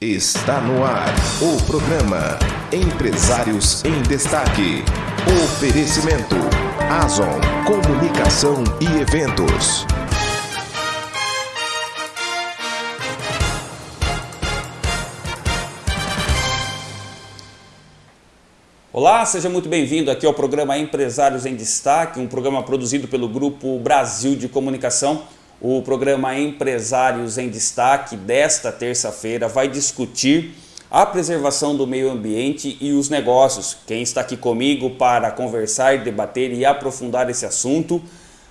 Está no ar o programa Empresários em Destaque. Oferecimento Azon Comunicação e Eventos. Olá, seja muito bem-vindo aqui ao programa Empresários em Destaque, um programa produzido pelo Grupo Brasil de Comunicação. O programa Empresários em Destaque desta terça-feira vai discutir a preservação do meio ambiente e os negócios. Quem está aqui comigo para conversar, debater e aprofundar esse assunto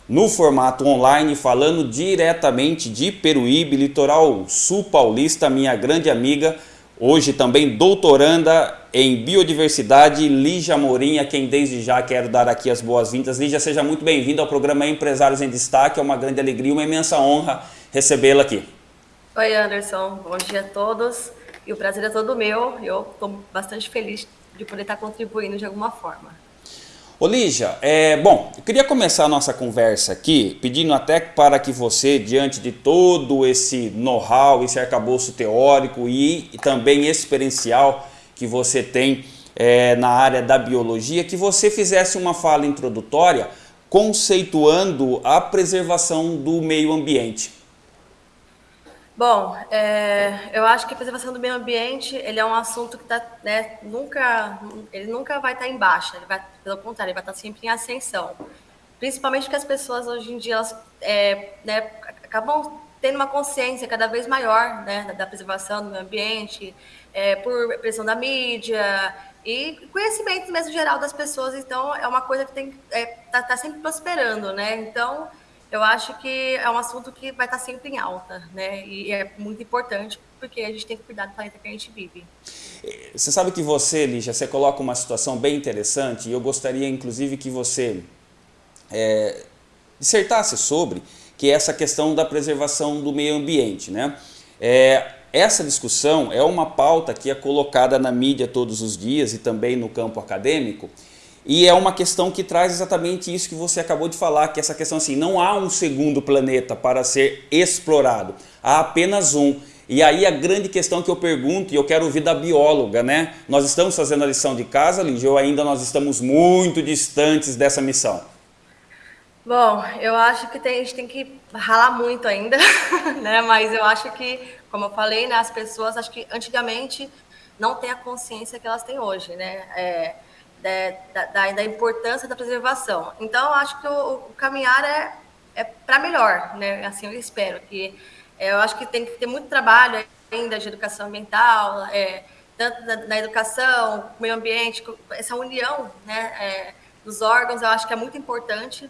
no formato online, falando diretamente de Peruíbe, litoral sul paulista, minha grande amiga, hoje também doutoranda em biodiversidade, Lígia Morim, a quem desde já quero dar aqui as boas-vindas. Lígia, seja muito bem-vinda ao programa Empresários em Destaque, é uma grande alegria, uma imensa honra recebê-la aqui. Oi Anderson, bom dia a todos e o prazer é todo meu, eu estou bastante feliz de poder estar contribuindo de alguma forma. Ô Lígia, é, bom, eu queria começar a nossa conversa aqui pedindo até para que você, diante de todo esse know-how, esse arcabouço teórico e, e também experiencial, que você tem é, na área da biologia, que você fizesse uma fala introdutória conceituando a preservação do meio ambiente. Bom, é, eu acho que a preservação do meio ambiente ele é um assunto que tá, né, nunca, ele nunca vai estar tá em baixa, ele vai, pelo contrário, ele vai estar tá sempre em ascensão. Principalmente porque as pessoas hoje em dia elas, é, né, acabam tendo uma consciência cada vez maior né, da preservação do meio ambiente, é, por pressão da mídia e conhecimento mesmo geral das pessoas. Então, é uma coisa que tem é, tá, tá sempre prosperando, né? Então, eu acho que é um assunto que vai estar tá sempre em alta, né? E é muito importante porque a gente tem que cuidar do planeta que a gente vive. Você sabe que você, Lígia, você coloca uma situação bem interessante e eu gostaria, inclusive, que você é, dissertasse sobre, que é essa questão da preservação do meio ambiente, né? É, essa discussão é uma pauta que é colocada na mídia todos os dias e também no campo acadêmico, e é uma questão que traz exatamente isso que você acabou de falar, que essa questão assim, não há um segundo planeta para ser explorado, há apenas um. E aí a grande questão que eu pergunto, e eu quero ouvir da bióloga, né? Nós estamos fazendo a lição de casa, Lígia, ou ainda nós estamos muito distantes dessa missão? Bom, eu acho que tem, a gente tem que ralar muito ainda, né? Mas eu acho que, como eu falei, né, as pessoas, acho que antigamente não têm a consciência que elas têm hoje, né? É, da, da, da, importância da preservação. Então, acho que o, o caminhar é, é para melhor, né? Assim, eu espero que é, eu acho que tem que ter muito trabalho ainda de educação ambiental, é, tanto na, na, educação, meio ambiente, essa união, né? É, dos órgãos, eu acho que é muito importante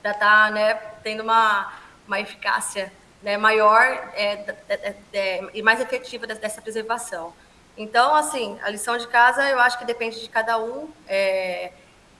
para estar tá, né, tendo uma, uma eficácia né, maior é, é, é, e mais efetiva dessa preservação. Então, assim, a lição de casa eu acho que depende de cada um, é,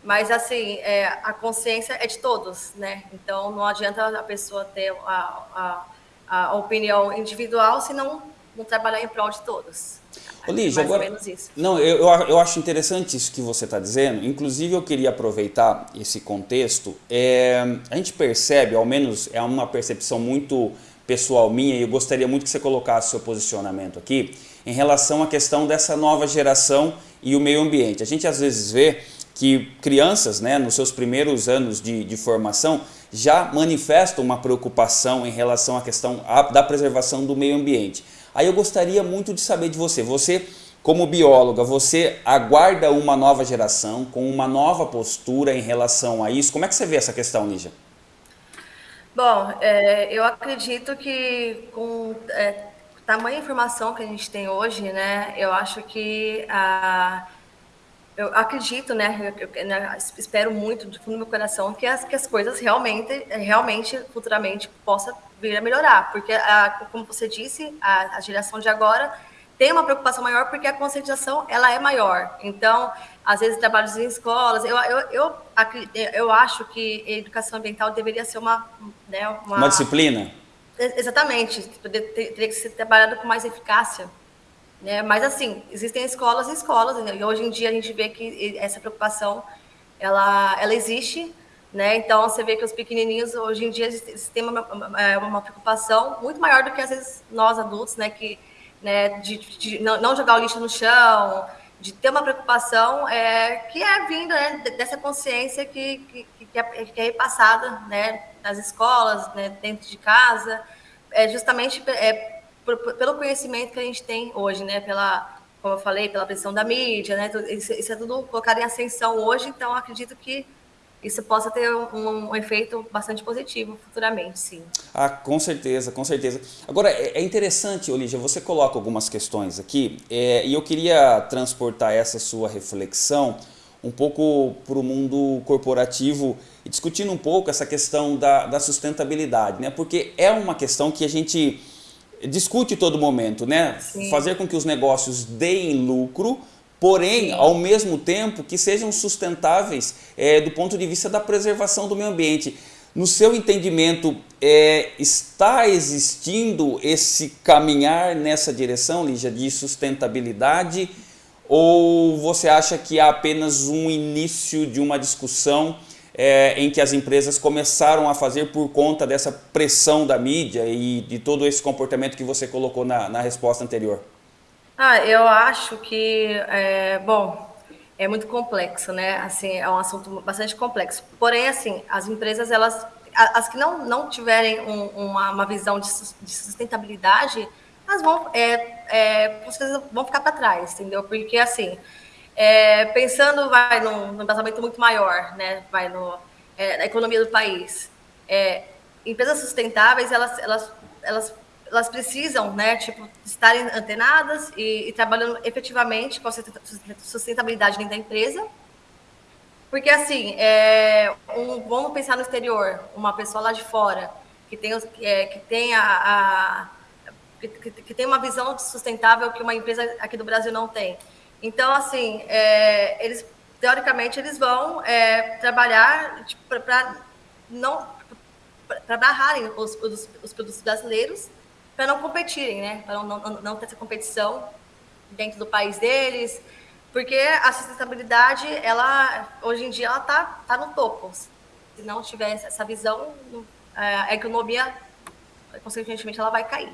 mas assim, é, a consciência é de todos, né? Então não adianta a pessoa ter a, a, a opinião individual se não, não trabalhar em prol de todos. Ô, Lígia, agora, não, eu, eu acho interessante isso que você está dizendo, inclusive eu queria aproveitar esse contexto, é, a gente percebe, ao menos é uma percepção muito pessoal minha, e eu gostaria muito que você colocasse seu posicionamento aqui, em relação à questão dessa nova geração e o meio ambiente. A gente às vezes vê que crianças, né, nos seus primeiros anos de, de formação, já manifestam uma preocupação em relação à questão da preservação do meio ambiente. Aí eu gostaria muito de saber de você, você como bióloga, você aguarda uma nova geração com uma nova postura em relação a isso? Como é que você vê essa questão, Lígia? Bom, é, eu acredito que com é, tamanha informação que a gente tem hoje, né, eu acho que a eu acredito, né, eu, eu, né, espero muito do fundo do meu coração que as, que as coisas realmente, realmente, futuramente possa vir a melhorar, porque, a, como você disse, a, a geração de agora tem uma preocupação maior porque a conscientização ela é maior. Então, às vezes trabalhos em escolas, eu, eu, eu, eu acho que educação ambiental deveria ser uma... Né, uma, uma disciplina? Exatamente, teria que ser trabalhado com mais eficácia. Né? Mas, assim, existem escolas e escolas, né? e hoje em dia a gente vê que essa preocupação, ela, ela existe, né? Então, você vê que os pequenininhos, hoje em dia, têm uma, uma, uma preocupação muito maior do que, às vezes, nós adultos, né? Que né, de, de não, jogar o lixo no chão, de ter uma preocupação é, que é vinda né, dessa consciência que, que, que, é, que é repassada né, nas escolas, né, dentro de casa, é justamente é, por, pelo conhecimento que a gente tem hoje, né, pela, como eu falei, pela pressão da mídia, né, isso, isso é tudo colocado em ascensão hoje, então acredito que isso possa ter um, um, efeito bastante positivo futuramente, sim. Ah, com certeza, com certeza. Agora, é, é interessante, Olívia, você coloca algumas questões aqui, é, e eu queria transportar essa sua reflexão um pouco para o mundo corporativo e discutindo um pouco essa questão da, da sustentabilidade, né? Porque é uma questão que a gente discute todo momento, né? Sim. Fazer com que os negócios deem lucro, porém, ao mesmo tempo, que sejam sustentáveis é, do ponto de vista da preservação do meio ambiente. No seu entendimento, é, está existindo esse caminhar nessa direção, Lígia, de sustentabilidade? Ou você acha que há apenas um início de uma discussão é, em que as empresas começaram a fazer por conta dessa pressão da mídia e de todo esse comportamento que você colocou na, na resposta anterior? Ah, eu acho que, é, bom, é muito complexo, né? Assim, é um assunto bastante complexo. Porém, assim, as empresas, elas, as que não, não tiverem um, uma, uma visão de, de sustentabilidade, elas vão, é, é, vão ficar para trás, entendeu? Porque, assim, é, pensando vai num, num embasamento muito maior, né? Vai no, é, na economia do país. É, empresas sustentáveis, elas, elas, elas elas precisam, né, tipo, estarem antenadas e, e trabalhando efetivamente com a sustentabilidade dentro da empresa. Porque, assim, é, um, vamos pensar no exterior, uma pessoa lá de fora que tem, é, que tem a, a que, que, tem uma visão sustentável que uma empresa aqui do Brasil não tem. Então, assim, é, eles teoricamente eles vão é, trabalhar tipo, para não para barrarem os, os, os, produtos brasileiros para não competirem, né? Para não, não, não, ter essa competição dentro do país deles, porque a sustentabilidade, ela hoje em dia ela tá, tá no topo. Se não tiver essa visão, é, a economia, consequentemente, ela vai cair.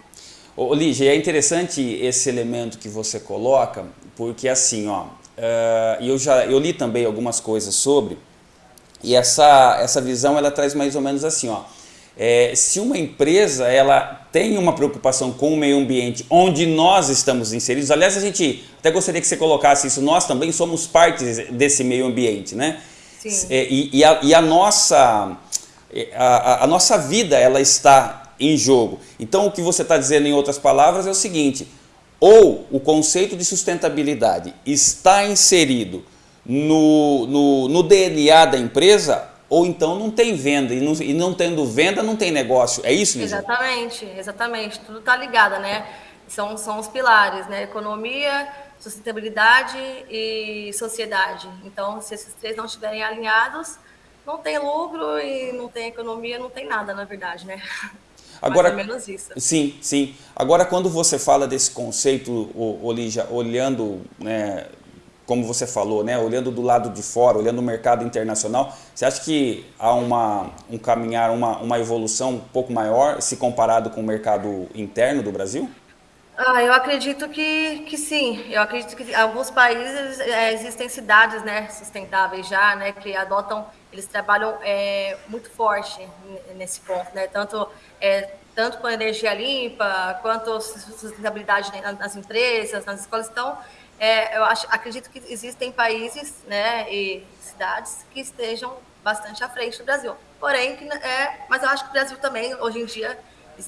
Ô, é interessante esse elemento que você coloca, porque assim, ó, uh, eu já eu li também algumas coisas sobre, e essa, essa visão ela traz mais ou menos assim, ó, é, se uma empresa ela tem uma preocupação com o meio ambiente onde nós estamos inseridos, aliás a gente até gostaria que você colocasse isso, nós também somos parte desse meio ambiente, né? Sim. É, e, e, a, e a nossa é, a, a, nossa vida ela está em jogo. Então o que você está dizendo em outras palavras é o seguinte, ou o conceito de sustentabilidade está inserido no, no, no DNA da empresa ou então não tem venda, e não, e não tendo venda não tem negócio, é isso, Lisa? Exatamente, exatamente, tudo está ligado, né? São, são os pilares, né? Economia, sustentabilidade e sociedade. Então, se esses três não estiverem alinhados, não tem lucro e não tem economia, não tem nada, na verdade, né? Agora, Mais ou menos isso. Sim, sim. Agora, quando você fala desse conceito, Olígia, olhando né, como você falou, né, olhando do lado de fora, olhando o mercado internacional, você acha que há uma, um caminhar, uma, uma evolução um pouco maior se comparado com o mercado interno do Brasil? Ah, eu acredito que, que sim. Eu acredito que alguns países é, existem cidades né, sustentáveis já, né, que adotam, eles trabalham é, muito forte nesse ponto, né, tanto, é, tanto com energia limpa, quanto sustentabilidade nas empresas, nas escolas. Então, é, eu acho, acredito que existem países né, e cidades que estejam bastante à frente do Brasil. Porém, é, mas eu acho que o Brasil também, hoje em dia,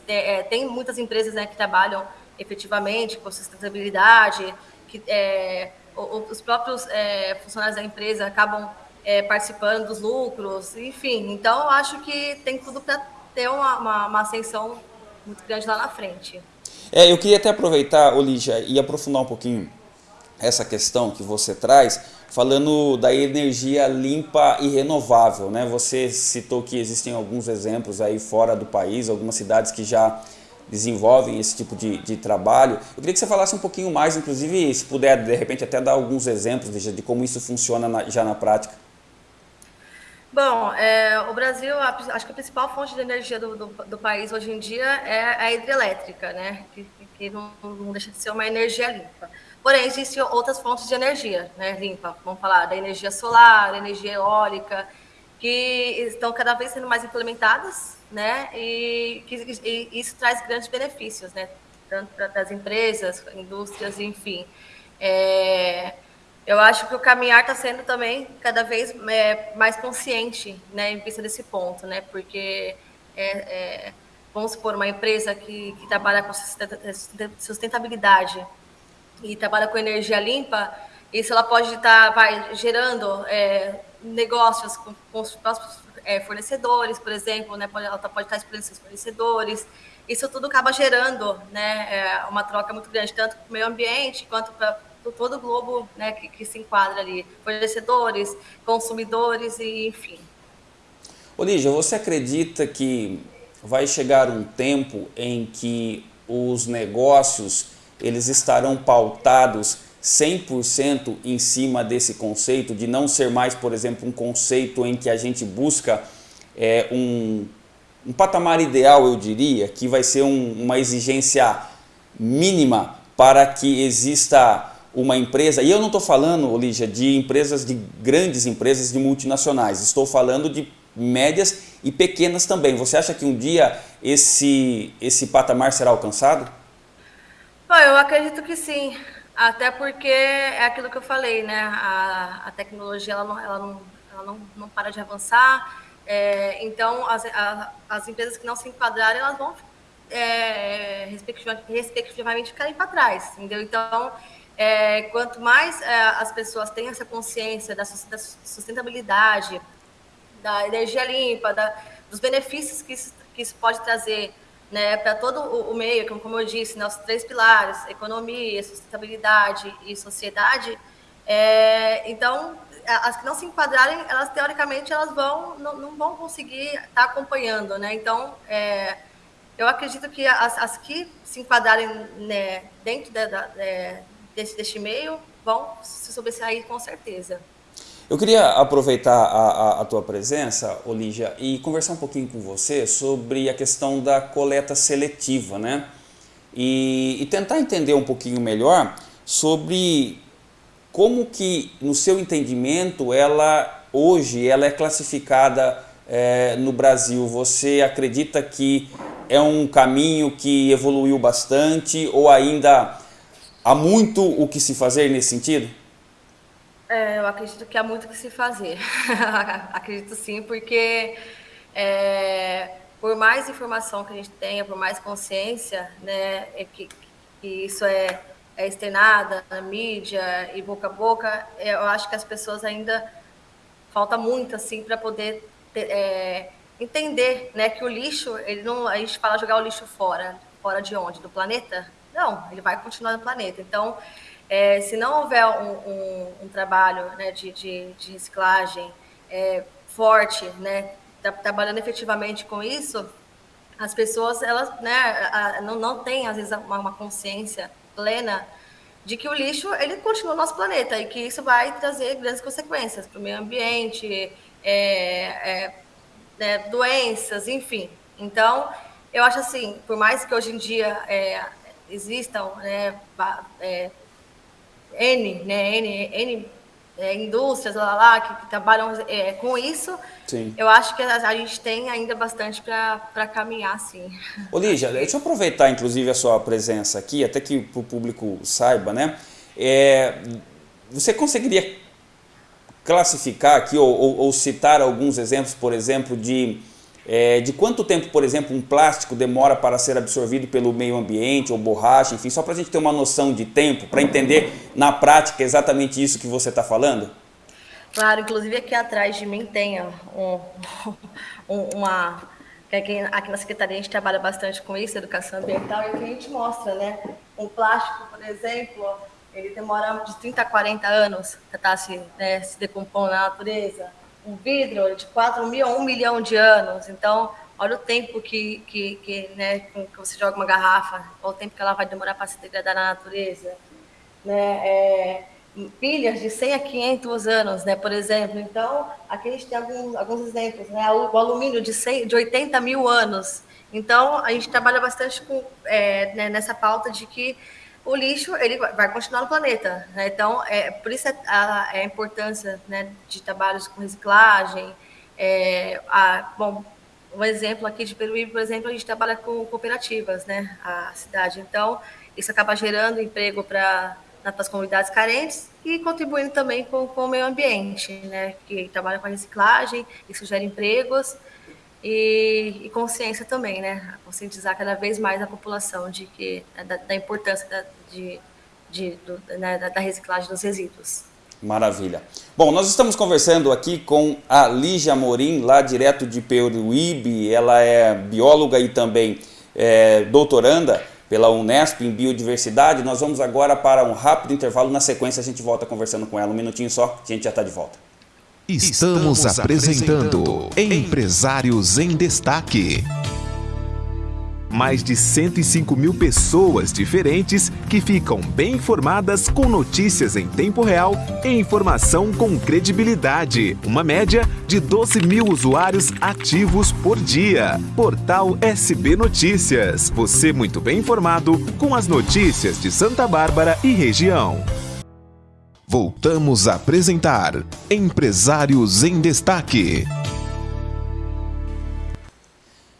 é, tem muitas empresas né, que trabalham efetivamente com sustentabilidade, que é, os próprios é, funcionários da empresa acabam é, participando dos lucros, enfim. Então, eu acho que tem tudo para ter uma, uma, uma, ascensão muito grande lá na frente. É, eu queria até aproveitar, Olígia, e aprofundar um pouquinho essa questão que você traz, falando da energia limpa e renovável. Né? Você citou que existem alguns exemplos aí fora do país, algumas cidades que já desenvolvem esse tipo de, de trabalho. Eu queria que você falasse um pouquinho mais, inclusive, se puder, de repente, até dar alguns exemplos de, de como isso funciona na, já na prática. Bom, é, o Brasil, acho que a principal fonte de energia do, do, do país hoje em dia é a hidrelétrica, né? Que, que não, não, deixa de ser uma energia limpa. Porém, existem outras fontes de energia né, limpa. Vamos falar da energia solar, energia eólica, que estão cada vez sendo mais implementadas, né? E, que, e isso traz grandes benefícios, né? Tanto para as empresas, indústrias, enfim. É, eu acho que o caminhar está sendo também cada vez é, mais consciente, né, em vista desse ponto, né, porque é, é, vamos supor uma empresa que, que trabalha com sustentabilidade e trabalha com energia limpa, isso ela pode estar tá, vai gerando é, negócios com, com os próximos é, fornecedores, por exemplo, né, ela tá, pode estar tá explorando seus fornecedores. Isso tudo acaba gerando, né, é, uma troca muito grande tanto para o meio ambiente quanto para todo o globo né, que, que, se enquadra ali, fornecedores, consumidores e enfim. Olígia, você acredita que vai chegar um tempo em que os negócios eles estarão pautados 100% em cima desse conceito, de não ser mais, por exemplo, um conceito em que a gente busca é, um, um patamar ideal, eu diria, que vai ser um, uma exigência mínima para que exista uma empresa, e eu não estou falando, Olígia, de empresas, de grandes empresas, de multinacionais, estou falando de médias e pequenas também. Você acha que um dia esse, esse patamar será alcançado? Eu acredito que sim, até porque é aquilo que eu falei, né? A, a tecnologia ela não, ela não, ela não, não para de avançar, é, então as, a, as empresas que não se enquadrarem, elas vão é, respectivamente, respectivamente ficarem para trás, entendeu? Então, é, quanto mais é, as pessoas têm essa consciência da sustentabilidade, da energia limpa, da, dos benefícios que isso, que isso pode trazer né, para todo o, meio, como, eu disse, né, os três pilares, economia, sustentabilidade e sociedade, é, então, as que não se enquadrarem, elas teoricamente elas vão não, não vão conseguir estar tá acompanhando, né? Então, é, eu acredito que as, as que se enquadrarem né, dentro da, da, é, desse, deste meio vão se sobressair com certeza. Eu queria aproveitar a, a, a, tua presença, Olígia, e conversar um pouquinho com você sobre a questão da coleta seletiva, né? E, e tentar entender um pouquinho melhor sobre como que, no seu entendimento, ela hoje ela é classificada é, no Brasil. Você acredita que é um caminho que evoluiu bastante ou ainda Há muito o que se fazer nesse sentido? É, eu acredito que há muito que se fazer. acredito sim, porque é, por mais informação que a gente tenha, por mais consciência, né, é que, que isso é, é externada na mídia e boca a boca, é, eu acho que as pessoas ainda falta muito assim para poder ter, é, entender, né, que o lixo, ele não, a gente fala jogar o lixo fora, fora de onde? Do planeta? Não, ele vai continuar no planeta. Então, é, se não houver um, um, um trabalho né, de, de, de, reciclagem é, forte, né, trabalhando efetivamente com isso, as pessoas elas né, não, não têm, às vezes, uma, uma consciência plena de que o lixo ele continua no nosso planeta e que isso vai trazer grandes consequências para o meio ambiente, é, é, né, doenças, enfim. Então, eu acho assim, por mais que hoje em dia é, existam né, é, N, né, N, N é, indústrias lá, lá que, que trabalham é, com isso, sim. eu acho que a, a gente tem ainda bastante para caminhar, sim. Ô Lígia, deixa eu aproveitar inclusive a sua presença aqui, até que o público saiba, né? É, você conseguiria classificar aqui ou, ou, ou citar alguns exemplos, por exemplo, de é, de quanto tempo, por exemplo, um plástico demora para ser absorvido pelo meio ambiente ou borracha, enfim, só para a gente ter uma noção de tempo, para entender na prática exatamente isso que você está falando? Claro, inclusive aqui atrás de mim tem um, um, uma... Aqui, aqui na Secretaria a gente trabalha bastante com isso, educação ambiental, e o que a gente mostra, né? Um plástico, por exemplo, ele demora de 30 a 40 anos para estar tá se, né, se decompondo na natureza um vidro de 4 mil a 1 milhão de anos. Então, olha o tempo que, que, que, né, que você joga uma garrafa, olha o tempo que ela vai demorar para se degradar na natureza. Né? É, pilhas de 100 a 500 anos, né, por exemplo. Então, aqui a gente tem alguns, alguns exemplos, né, o alumínio de, 100, de 80 mil anos. Então, a gente trabalha bastante com, é, né, nessa pauta de que o lixo ele vai continuar no planeta. Né? Então, é, por isso é a, a importância né, de trabalhos com reciclagem. É, a, bom, um exemplo aqui de Peruíbe, por exemplo, a gente trabalha com cooperativas, né, a cidade. Então, isso acaba gerando emprego para as comunidades carentes e contribuindo também com, com o meio ambiente, né, que trabalha com a reciclagem, isso gera empregos e, e consciência também, né, conscientizar cada vez mais a população de que da, da importância da, de, de, do, né, da reciclagem dos resíduos. Maravilha. Bom, nós estamos conversando aqui com a Lígia Morim, lá direto de Peruíbe. Ela é bióloga e também é, doutoranda pela Unesp em Biodiversidade. Nós vamos agora para um rápido intervalo. Na sequência, a gente volta conversando com ela. Um minutinho só, a gente já está de volta. Estamos apresentando Empresários em Destaque mais de 105 mil pessoas diferentes que ficam bem informadas com notícias em tempo real e informação com credibilidade. Uma média de 12 mil usuários ativos por dia. Portal SB Notícias. Você muito bem informado com as notícias de Santa Bárbara e região. Voltamos a apresentar Empresários em Destaque.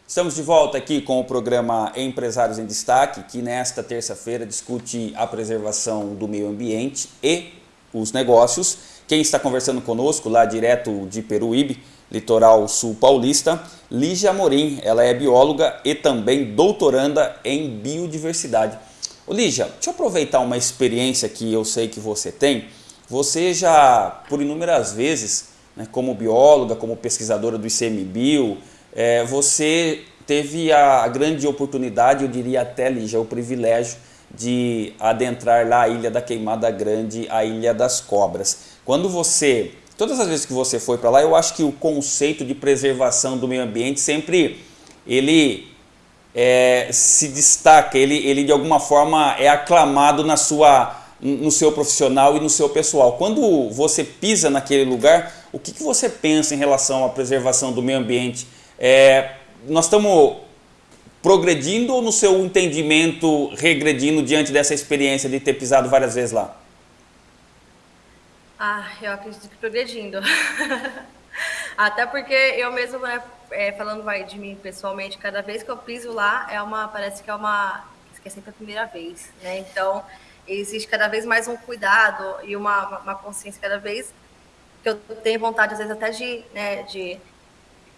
Estamos de volta aqui com o programa Empresários em Destaque, que nesta terça-feira discute a preservação do meio ambiente e os negócios. Quem está conversando conosco, lá direto de Peruíbe, litoral sul paulista, Lígia Amorim. Ela é bióloga e também doutoranda em biodiversidade. Lígia, deixa eu aproveitar uma experiência que eu sei que você tem. Você já, por inúmeras vezes, né, como bióloga, como pesquisadora do ICMBio, é, você teve a grande oportunidade, eu diria até já o privilégio de adentrar lá a Ilha da Queimada Grande, a Ilha das Cobras. Quando você, todas as vezes que você foi para lá, eu acho que o conceito de preservação do meio ambiente sempre ele é, se destaca, ele, ele de alguma forma é aclamado na sua, no seu profissional e no seu pessoal. Quando você pisa naquele lugar, o que, que você pensa em relação à preservação do meio ambiente? É, nós estamos progredindo ou no seu entendimento regredindo diante dessa experiência de ter pisado várias vezes lá? Ah, eu acredito que progredindo. Até porque eu mesmo, né, é, falando vai de mim pessoalmente, cada vez que eu piso lá, é uma, parece que é uma, que é sempre a primeira vez, né? Então, existe cada vez mais um cuidado e uma, uma consciência cada vez que eu tenho vontade, às vezes, até de, né, de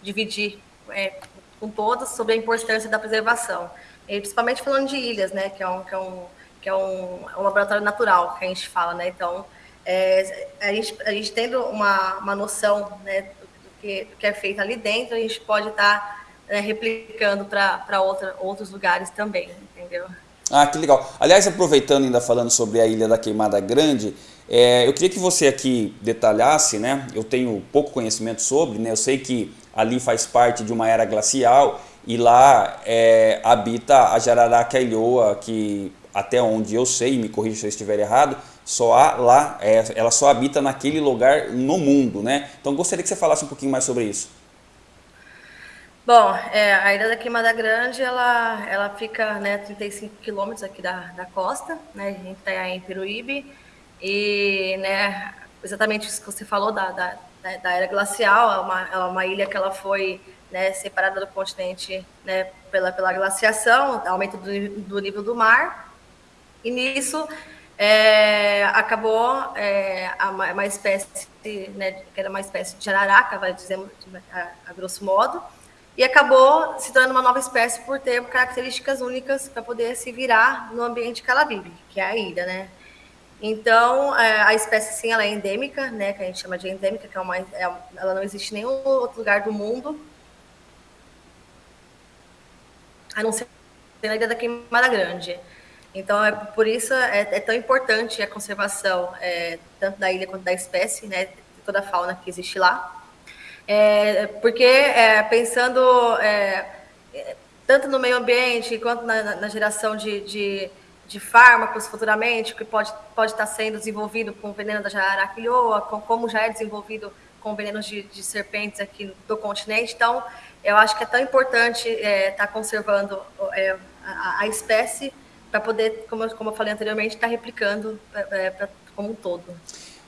dividir é, com todos sobre a importância da preservação. E principalmente falando de ilhas, né, que é um, que é um, que é um, um laboratório natural que a gente fala, né, então é, a, gente, a gente tendo uma, uma noção né, do, que, do que é feito ali dentro, a gente pode estar tá, né, replicando para outros lugares também, entendeu? Ah, que legal. Aliás, aproveitando ainda falando sobre a Ilha da Queimada Grande, é, eu queria que você aqui detalhasse, né? Eu tenho pouco conhecimento sobre, né? Eu sei que ali faz parte de uma era glacial e lá é, habita a jararaca ilhoa, que até onde eu sei, me corrija se eu estiver errado, só há lá, é, ela só habita naquele lugar no mundo, né? Então gostaria que você falasse um pouquinho mais sobre isso. Bom, é, a Ilha da Queimada Grande, ela, ela fica né, a 35 quilômetros aqui da, da costa, né? A gente está em Peruíbe e, né, exatamente isso que você falou da, da da era glacial, é uma, é uma ilha que ela foi né, separada do continente né, pela, pela glaciação, aumento do, do nível do mar, e nisso é, acabou é, uma, uma, espécie, né, que era uma espécie de jararaca, vai dizer a, a, grosso modo, e acabou se tornando uma nova espécie por ter características únicas para poder se virar no ambiente que ela vive, que é a ilha, né? Então, é, a espécie, sim, ela é endêmica, né, que a gente chama de endêmica, que é uma, é, ela não existe em nenhum outro lugar do mundo, a não ser na Ilha da Queimada Grande. Então, é por isso é, é tão importante a conservação é, tanto da ilha quanto da espécie, né, toda a fauna que existe lá. É, porque, é, pensando é, tanto no meio ambiente quanto na, na geração de, de de fármacos futuramente, que pode, pode estar sendo desenvolvido com o veneno da jararaquilhoa, com, como já é desenvolvido com venenos de, de, serpentes aqui do continente. Então, eu acho que é tão importante estar é, tá conservando é, a, a, espécie para poder, como, como eu falei anteriormente, estar tá replicando é, pra, como um todo.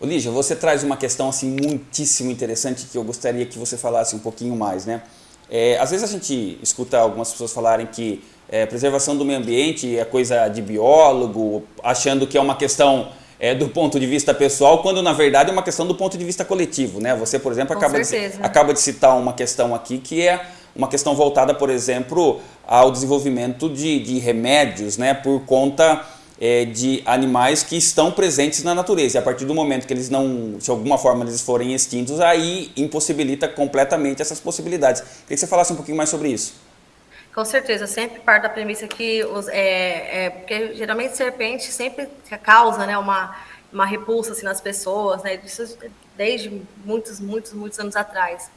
Lígia, você traz uma questão assim muitíssimo interessante que eu gostaria que você falasse um pouquinho mais, né? É, às vezes a gente escuta algumas pessoas falarem que é, preservação do meio ambiente é coisa de biólogo, achando que é uma questão é, do ponto de vista pessoal, quando na verdade é uma questão do ponto de vista coletivo, né? Você, por exemplo, acaba de, acaba de citar uma questão aqui que é uma questão voltada, por exemplo, ao desenvolvimento de, de remédios, né? Por conta é, de animais que estão presentes na natureza. E a partir do momento que eles não, de alguma forma, eles forem extintos, aí impossibilita completamente essas possibilidades. Queria que você falasse um pouquinho mais sobre isso. Com certeza, sempre parte da premissa que os, é, é, porque geralmente serpente sempre causa né, uma, uma repulsa assim, nas pessoas, né, isso desde muitos, muitos, muitos anos atrás.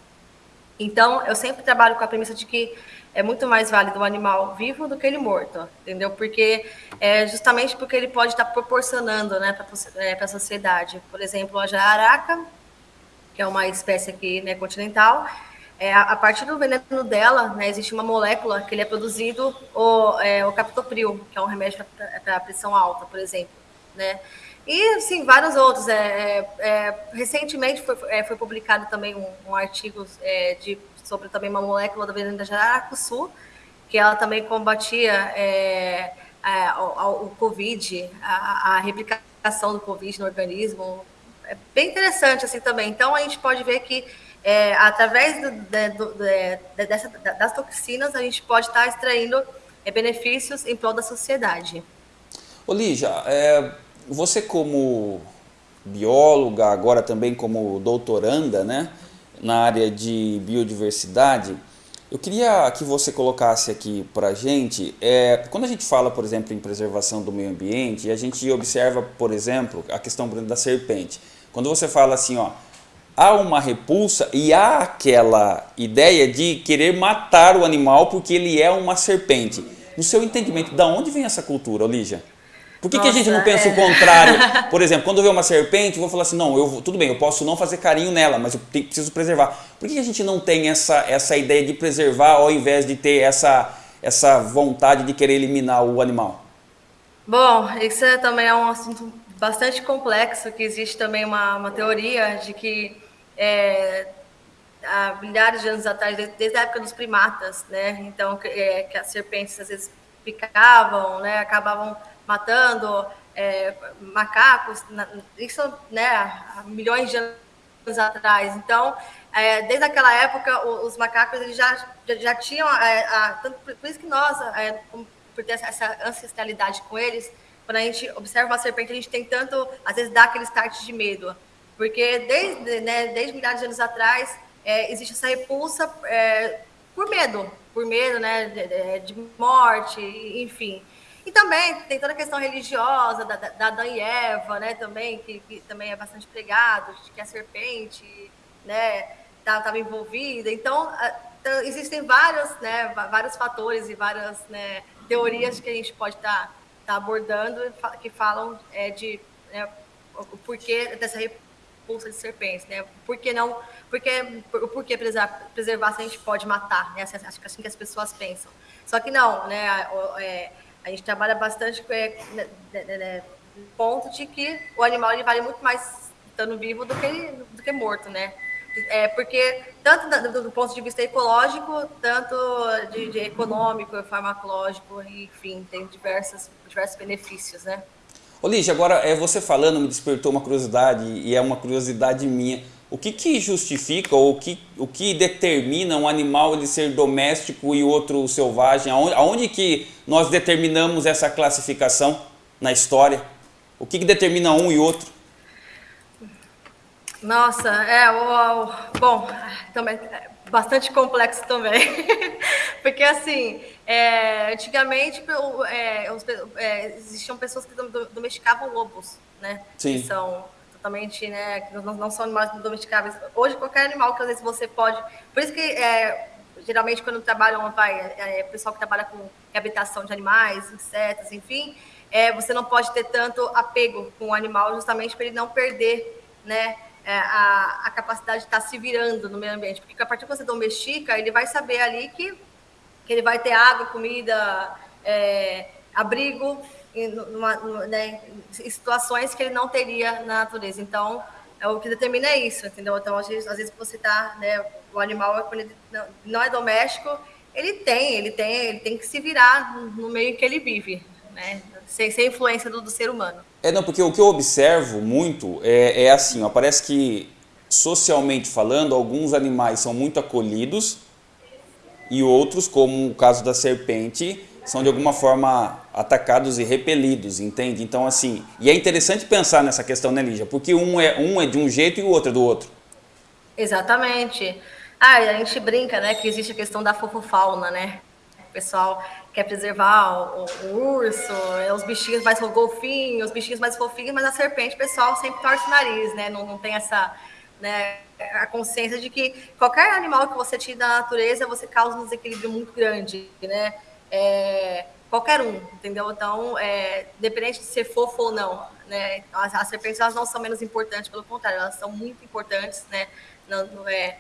Então, eu sempre trabalho com a premissa de que é muito mais válido um animal vivo do que ele morto, entendeu? Porque é justamente porque ele pode estar proporcionando né, para é, a sociedade. Por exemplo, a jararaca, que é uma espécie aqui né, continental, é, a, partir do veneno dela, né, existe uma molécula que ele é produzido, o, é, o captopril, que é um remédio para pressão alta, por exemplo, né? E, assim, vários outros. É, é, é recentemente foi, é, foi, publicado também um, um artigo de, sobre também uma molécula da jaracuçu, que ela também combatia é, o, o, Covid, a, a, replicação do Covid no organismo. É bem interessante, assim, também. Então, a gente pode ver que é, através do, do, de, dessa, das toxinas, a gente pode estar extraindo é, benefícios em prol da sociedade. Ô é, você como bióloga, agora também como doutoranda né, na área de biodiversidade, eu queria que você colocasse aqui para a gente, é, quando a gente fala, por exemplo, em preservação do meio ambiente, a gente observa, por exemplo, a questão da serpente. Quando você fala assim, ó, há uma repulsa e há aquela ideia de querer matar o animal porque ele é uma serpente. No seu entendimento, da onde vem essa cultura, Olígia? Por que, Nossa, que a gente não pensa é... o contrário? Por exemplo, quando eu ver uma serpente, eu vou falar assim, não, eu, tudo bem, eu posso não fazer carinho nela, mas eu tenho, preciso preservar. Por que, a gente não tem essa, essa ideia de preservar ao invés de ter essa, essa vontade de querer eliminar o animal? Bom, isso é, também é um assunto bastante complexo, que existe também uma, uma teoria de que é, há milhares de anos atrás, desde, desde, a época dos primatas, né? Então, é, que as serpentes às vezes picavam, né? Acabavam matando é, macacos, isso, né? Há milhões de anos atrás. Então, é, desde aquela época, os macacos eles já, já, já tinham, é, a, tanto, por isso que nós, é, por ter essa ancestralidade com eles, quando a gente observa uma serpente, a gente tem tanto, às vezes dá aquele start de medo. Porque desde, né, desde milhares de anos atrás é, existe essa repulsa é, por medo, por medo né, de, de, morte, enfim. E também tem toda a questão religiosa da, da Adão e Eva, né, também, que, que também é bastante pregado, que a serpente né, estava tá, envolvida. Então, então, existem vários, né, vários fatores e várias né, teorias que a gente pode estar tá, tá abordando que falam é, de né, o porquê dessa repulsa de serpentes, né? Por que não? Porque, por, por que preservar, preservar se a gente pode matar, né? Acho que é assim que as pessoas pensam. Só que não, né? A, é, a gente trabalha bastante com é, né, né, né, ponto de que o animal ele vale muito mais estando vivo do que, do que morto, né? É, porque tanto do, do, ponto de vista ecológico, tanto de, de econômico, farmacológico, enfim, tem diversos, diversos benefícios, né? Ô Lígia, agora é, você falando me despertou uma curiosidade e é uma curiosidade minha. O que, que justifica ou o que, o que determina um animal ele ser doméstico e outro selvagem? Aonde, aonde que nós determinamos essa classificação na história? O que, que determina um e outro? Nossa, é, o, o, bom, também bastante complexo também. Porque, assim, é, antigamente é, é, existiam pessoas que domesticavam lobos, né? Sim. Que são totalmente, né, que não, não são animais domesticáveis. Hoje, qualquer animal que às vezes você pode... Por isso que, é, geralmente, quando trabalham, vai, é, é pessoal que trabalha com reabilitação de animais, insetos, enfim, é, você não pode ter tanto apego com o animal, justamente para ele não perder, né? É, a, a, capacidade de estar tá se virando no meio ambiente. Porque a partir que você domestica, ele vai saber ali que, que ele vai ter água, comida, é, abrigo, numa, numa, né, em situações que ele não teria na natureza. Então, é o que determina é isso, entendeu? Então, às vezes, às vezes você está, né, o animal, quando ele não é doméstico, ele tem, ele tem, ele tem que se virar no meio em que ele vive, né? Sem, sem influência do, do, ser humano. É, não, porque o que eu observo muito é, é assim, ó, parece que socialmente falando, alguns animais são muito acolhidos e outros, como o caso da serpente, são de alguma forma atacados e repelidos, entende? Então assim, e é interessante pensar nessa questão, né, Lígia? Porque um é, um é de um jeito e o outro é do outro. Exatamente. Ah, a gente brinca, né, que existe a questão da fofofauna, né? O pessoal quer preservar o, o urso, é, os bichinhos mais golfinhos, os bichinhos mais fofinhos, mas a serpente, o pessoal sempre torce o nariz, né? Não, não tem essa, né, a consciência de que qualquer animal que você tire da natureza, você causa um desequilíbrio muito grande, né? É, qualquer um, entendeu? Então, é, independente de ser fofo ou não, né? As, as serpentes elas não são menos importantes, pelo contrário, elas são muito importantes, né? Não, não é,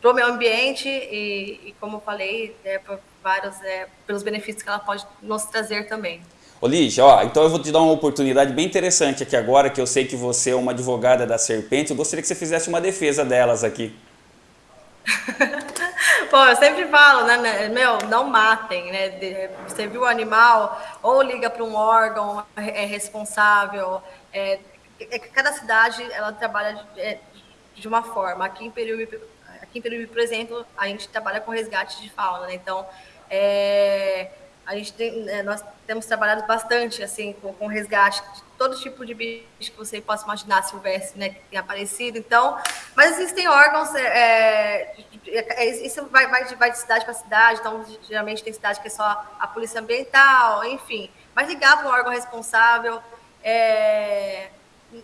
para o meio ambiente e, e como eu falei, é, por vários, é, pelos benefícios que ela pode nos trazer também. Ô Lígia, ó, então eu vou te dar uma oportunidade bem interessante aqui agora, que eu sei que você é uma advogada da serpente, eu gostaria que você fizesse uma defesa delas aqui. Pô, eu sempre falo, né, né, meu, não matem, né? Você viu o animal, ou liga para um órgão é responsável. É, é, cada cidade ela trabalha é, de uma forma. Aqui em Peruíbe, aqui em Peruíbe, por exemplo, a gente trabalha com resgate de fauna, né? Então, é, a gente tem, é, nós temos trabalhado bastante assim com, com resgate de todo tipo de bicho que você possa imaginar silvestre, né, que tem aparecido. Então, mas existem órgãos, é, é, é isso vai, vai, de, vai de cidade para cidade. Então, geralmente tem cidade que é só a polícia ambiental, enfim. Mas ligar para um órgão responsável. É,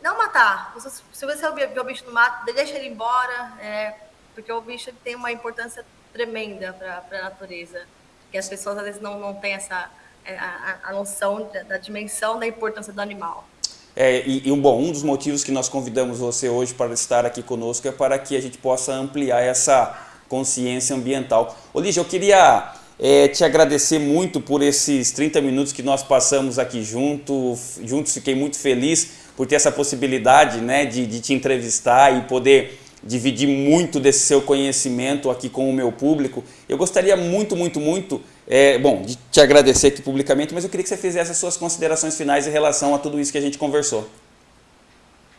não matar. Se você vê o bicho no mato, deixa ele embora, é, porque o bicho tem uma importância tremenda para a natureza. Que as pessoas às vezes não, não têm essa é, a, a noção da, da, dimensão da importância do animal. É, e, e, bom, um dos motivos que nós convidamos você hoje para estar aqui conosco é para que a gente possa ampliar essa consciência ambiental. Olívia, eu queria é, te agradecer muito por esses 30 minutos que nós passamos aqui junto, juntos. Fiquei muito feliz por ter essa possibilidade né, de, de te entrevistar e poder dividir muito desse seu conhecimento aqui com o meu público. Eu gostaria muito, muito, muito, é, bom, de te agradecer aqui publicamente, mas eu queria que você fizesse as suas considerações finais em relação a tudo isso que a gente conversou.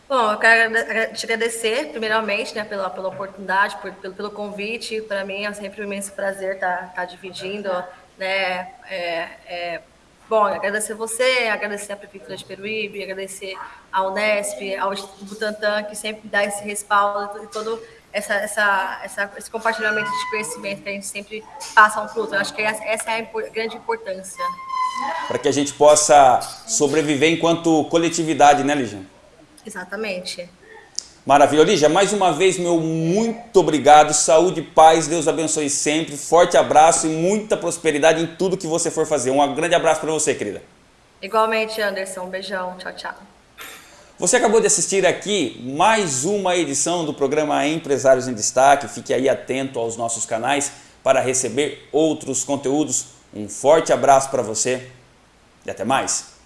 Bom, eu quero te agradecer, primeiramente, né, pela, pela oportunidade, por, pelo, pelo convite. Para mim é sempre um imenso prazer estar tá, tá dividindo né, é, é, Bom, agradecer você, agradecer a Prefeitura de Peruíbe, agradecer à Unesp, ao Instituto Butantan, que sempre dá esse respaldo e todo essa, essa, essa, esse compartilhamento de conhecimento que a gente sempre passa um para o outro. Eu acho que essa é a grande importância. Para que a gente possa sobreviver enquanto coletividade, né, Lígia? Exatamente. Maravilha. Lígia, mais uma vez, meu muito obrigado. Saúde, paz, Deus abençoe sempre. Forte abraço e muita prosperidade em tudo que você for fazer. Um grande abraço para você, querida. Igualmente, Anderson. Um beijão. Tchau, tchau. Você acabou de assistir aqui mais uma edição do programa Empresários em Destaque. Fique aí atento aos nossos canais para receber outros conteúdos. Um forte abraço para você e até mais.